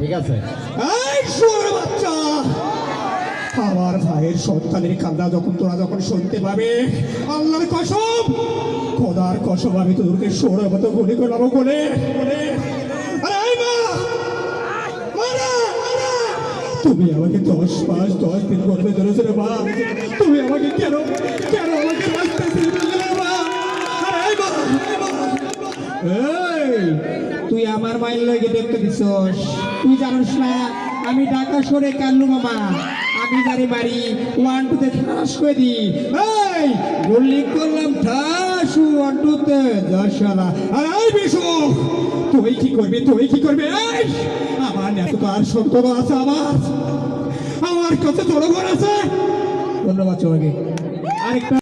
ঠিক আছে। বাচ্চা! আমার ভাইয়ের সন্তানের কান্না যখন তোরা যখন শুনতে পাবে, আল্লাহর কসম, খোদার কসম, আমি তোদেরকে সোরের মতো গুলি করলাম বলে! তুমি আমাকে দশ পাঁচ দশ দিন গর্বে ধরেছো রে মা। তুমি আমাকে কেন কেন আমাকে তুই আমার মাইল লইগে দেখতে দিছস। তুই জানিস না, আমি ঢাকা সরে কাল্লু মামা। আমি জানি বাড়ি ওয়ান টুতে ঠাস করে দি এই, গুল্লি করলাম ঠাস ওয়ান টুতে দশলা আর, এই বিশু, তুই কি করবি, তুই কি করবি? এই, আমার এত তো আর সত্য আছে আমার। আমার কাছে জনগণ আছে। ধন্যবাদ তোমাকে আরেকটা